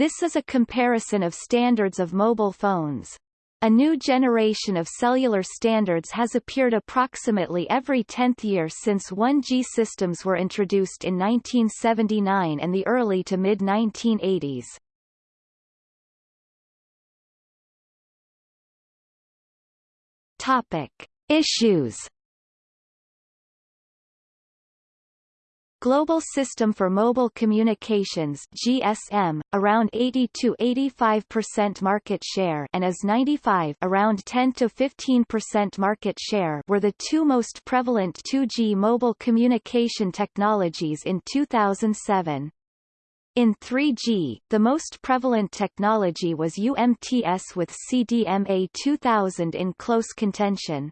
This is a comparison of standards of mobile phones. A new generation of cellular standards has appeared approximately every tenth year since 1G systems were introduced in 1979 and the early to mid-1980s. Topic. Issues Global System for Mobile Communications GSM, around 80-85% market share and IS-95 around 10-15% market share were the two most prevalent 2G mobile communication technologies in 2007. In 3G, the most prevalent technology was UMTS with CDMA 2000 in close contention.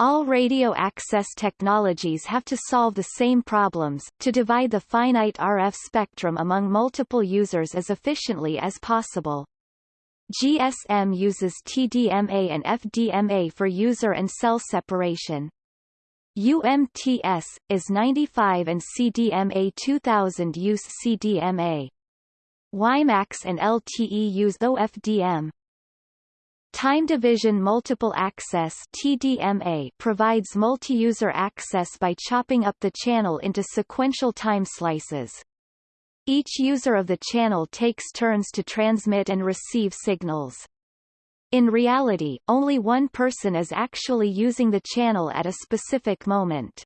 All radio access technologies have to solve the same problems, to divide the finite RF spectrum among multiple users as efficiently as possible. GSM uses TDMA and FDMA for user and cell separation. UMTS, IS-95 and CDMA 2000 use CDMA. WiMAX and LTE use OFDM. Time Division Multiple Access TDMA provides multi-user access by chopping up the channel into sequential time slices. Each user of the channel takes turns to transmit and receive signals. In reality, only one person is actually using the channel at a specific moment.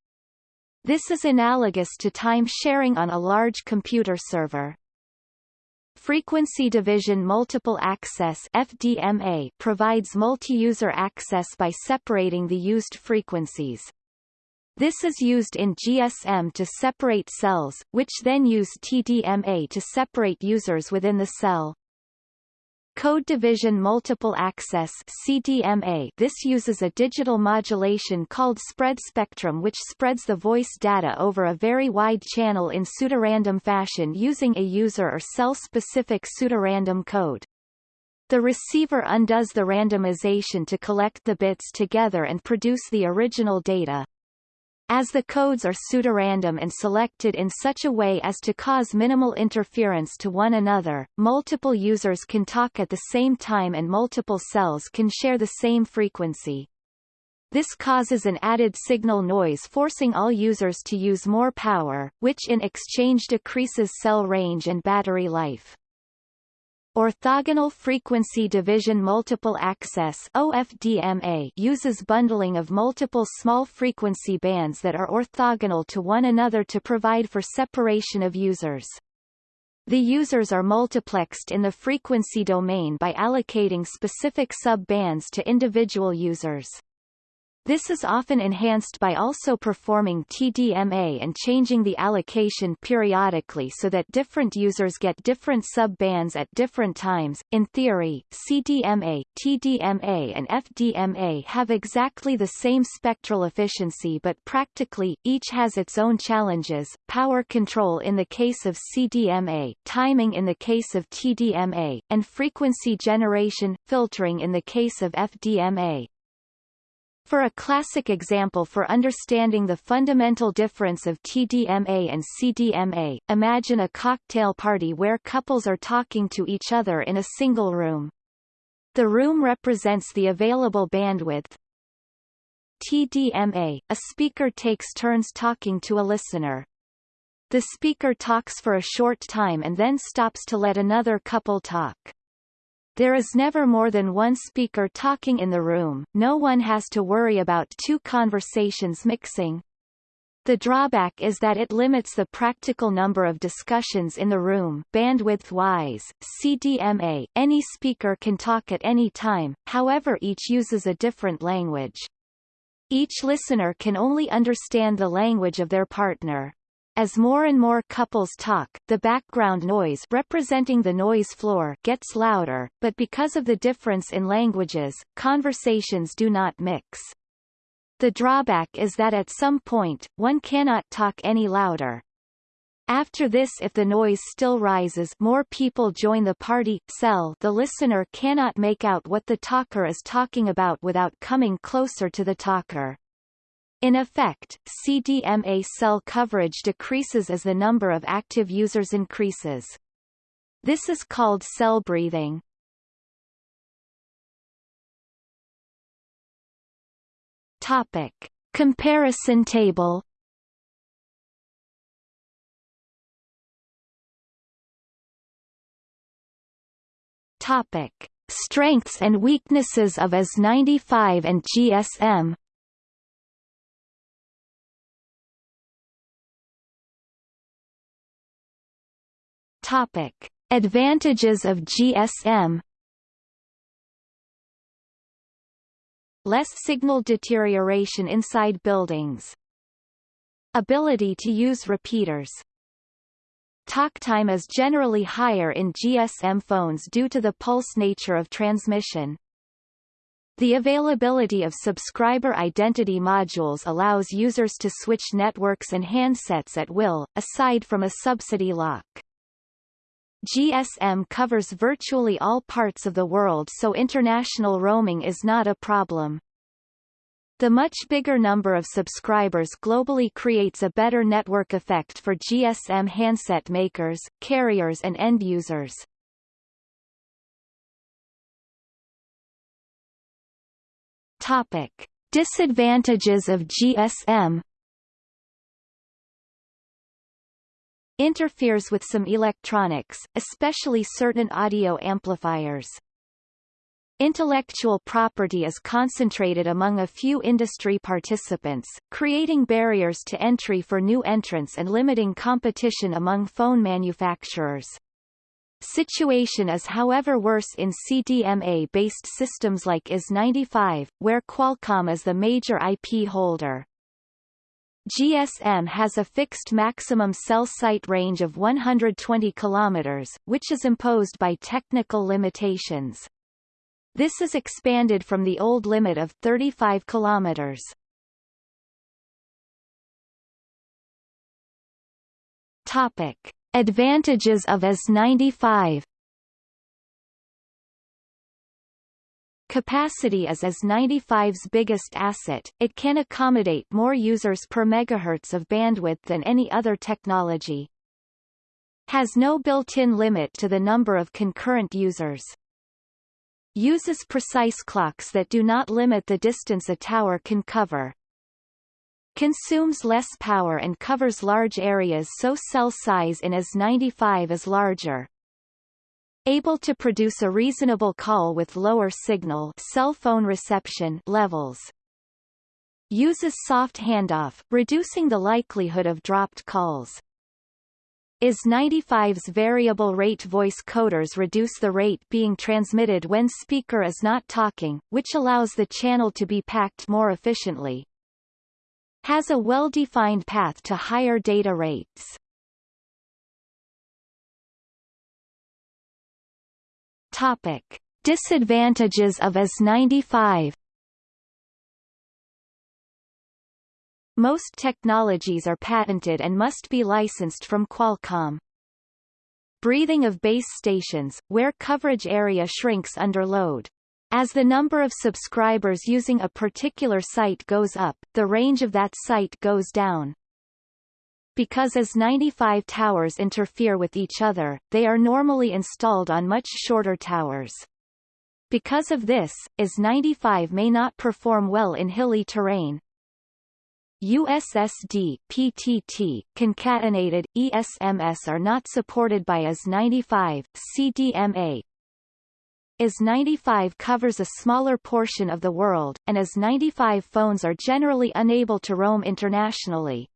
This is analogous to time sharing on a large computer server. Frequency Division Multiple Access FDMA provides multi-user access by separating the used frequencies. This is used in GSM to separate cells, which then use TDMA to separate users within the cell. Code Division Multiple Access CDMA This uses a digital modulation called spread spectrum which spreads the voice data over a very wide channel in pseudorandom fashion using a user or cell-specific pseudorandom code. The receiver undoes the randomization to collect the bits together and produce the original data. As the codes are pseudorandom and selected in such a way as to cause minimal interference to one another, multiple users can talk at the same time and multiple cells can share the same frequency. This causes an added signal noise forcing all users to use more power, which in exchange decreases cell range and battery life. Orthogonal Frequency Division Multiple Access OFDMA uses bundling of multiple small frequency bands that are orthogonal to one another to provide for separation of users. The users are multiplexed in the frequency domain by allocating specific sub-bands to individual users. This is often enhanced by also performing TDMA and changing the allocation periodically so that different users get different sub-bands at different times. In theory, CDMA, TDMA and FDMA have exactly the same spectral efficiency but practically, each has its own challenges, power control in the case of CDMA, timing in the case of TDMA, and frequency generation, filtering in the case of FDMA. For a classic example for understanding the fundamental difference of TDMA and CDMA, imagine a cocktail party where couples are talking to each other in a single room. The room represents the available bandwidth. TDMA, a speaker takes turns talking to a listener. The speaker talks for a short time and then stops to let another couple talk. There is never more than one speaker talking in the room, no one has to worry about two conversations mixing. The drawback is that it limits the practical number of discussions in the room bandwidth-wise, CDMA, any speaker can talk at any time, however each uses a different language. Each listener can only understand the language of their partner. As more and more couples talk, the background noise representing the noise floor gets louder, but because of the difference in languages, conversations do not mix. The drawback is that at some point, one cannot talk any louder. After this if the noise still rises more people join the party cell the listener cannot make out what the talker is talking about without coming closer to the talker. In effect, CDMA cell coverage decreases as the number of active users increases. This is called cell breathing. Topic. Comparison table Topic: Strengths and weaknesses of IS-95 and GSM. Topic: Advantages of GSM. Less signal deterioration inside buildings. Ability to use repeaters Talk time is generally higher in GSM phones due to the pulse nature of transmission. The availability of subscriber identity modules allows users to switch networks and handsets at will, aside from a subsidy lock. GSM covers virtually all parts of the world so international roaming is not a problem. The much bigger number of subscribers globally creates a better network effect for GSM handset makers, carriers and end users. Topic. Disadvantages of GSM Interferes with some electronics, especially certain audio amplifiers. Intellectual property is concentrated among a few industry participants, creating barriers to entry for new entrants and limiting competition among phone manufacturers. Situation is however worse in CDMA-based systems like IS-95, where Qualcomm is the major IP holder. GSM has a fixed maximum cell site range of 120 km, which is imposed by technical limitations. This is expanded from the old limit of 35 kilometers. Topic: Advantages of IS-95 Capacity is IS-95's biggest asset, it can accommodate more users per megahertz of bandwidth than any other technology. Has no built-in limit to the number of concurrent users. Uses precise clocks that do not limit the distance a tower can cover. Consumes less power and covers large areas so cell size in IS-95 is larger. Able to produce a reasonable call with lower signal cell phone reception levels. Uses soft handoff, reducing the likelihood of dropped calls. IS-95's variable rate voice coders reduce the rate being transmitted when speaker is not talking, which allows the channel to be packed more efficiently. Has a well-defined path to higher data rates. Topic. Disadvantages of IS-95 Most technologies are patented and must be licensed from Qualcomm. Breathing of base stations, where coverage area shrinks under load. As the number of subscribers using a particular site goes up, the range of that site goes down. Because IS-95 towers interfere with each other, they are normally installed on much shorter towers. Because of this, IS-95 may not perform well in hilly terrain, USSD PTT, concatenated, ESMS are not supported by IS-95, CDMA. IS-95 covers a smaller portion of the world, and IS-95 phones are generally unable to roam internationally.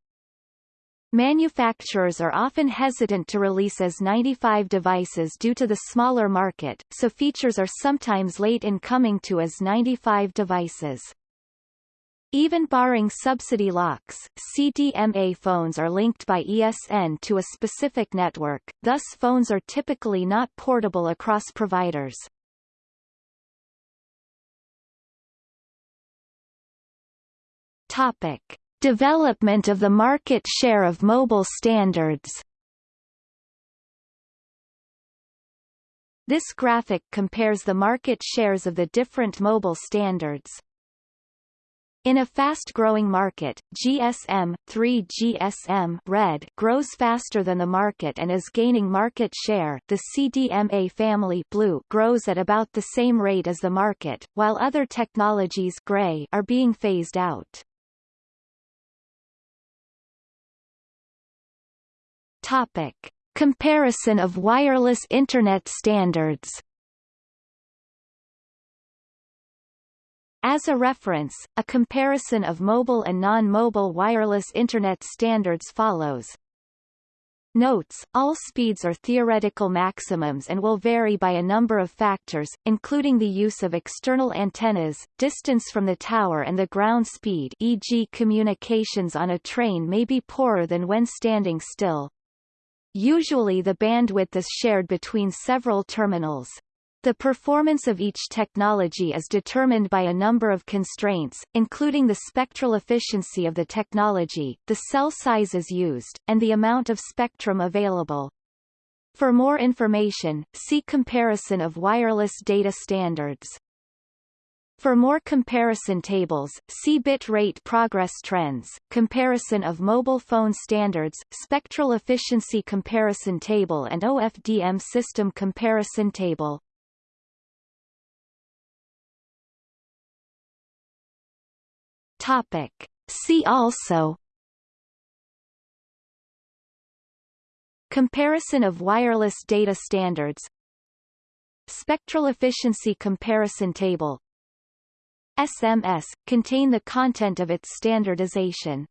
Manufacturers are often hesitant to release IS-95 devices due to the smaller market, so features are sometimes late in coming to IS-95 devices. Even barring subsidy locks, CDMA phones are linked by ESN to a specific network, thus phones are typically not portable across providers. Topic. Development of the market share of mobile standards This graphic compares the market shares of the different mobile standards. In a fast-growing market, GSM 3GSM Red grows faster than the market and is gaining market share. The CDMA family Blue grows at about the same rate as the market, while other technologies Gray are being phased out. Topic: Comparison of wireless internet standards. As a reference, a comparison of mobile and non-mobile wireless Internet standards follows. Notes, all speeds are theoretical maximums and will vary by a number of factors, including the use of external antennas, distance from the tower and the ground speed e.g. communications on a train may be poorer than when standing still. Usually the bandwidth is shared between several terminals. The performance of each technology is determined by a number of constraints, including the spectral efficiency of the technology, the cell sizes used, and the amount of spectrum available. For more information, see Comparison of wireless data standards. For more comparison tables, see bit rate progress trends, comparison of mobile phone standards, spectral efficiency comparison table and OFDM system comparison table. Topic. See also Comparison of wireless data standards Spectral efficiency comparison table SMS, contain the content of its standardization